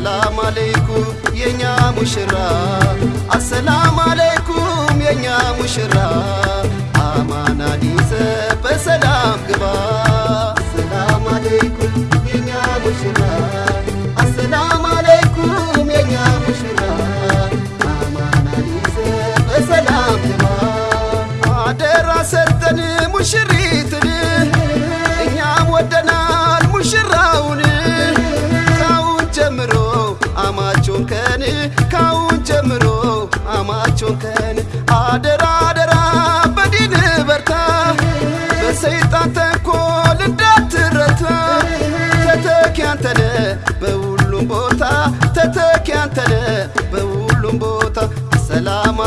አሰላም አለይኩም የኛ ሙሽራ አሰላም አለይኩም የኛ ሙሽራ አማናን ይዘ በሰላም ግባ። አሰላም የኛ ሙሽራ አሰላም አለይኩም የኛ አማቹን ካሁን ጀምሮ አማቹን ቀን አደራ አደራ በዲን በርታ። በሰይጣን ተንኮል እንዳትረታ። ተተኪ አንተነ በሁሉም ቦታ ተተኪ አንተነ በሁሉም ቦታ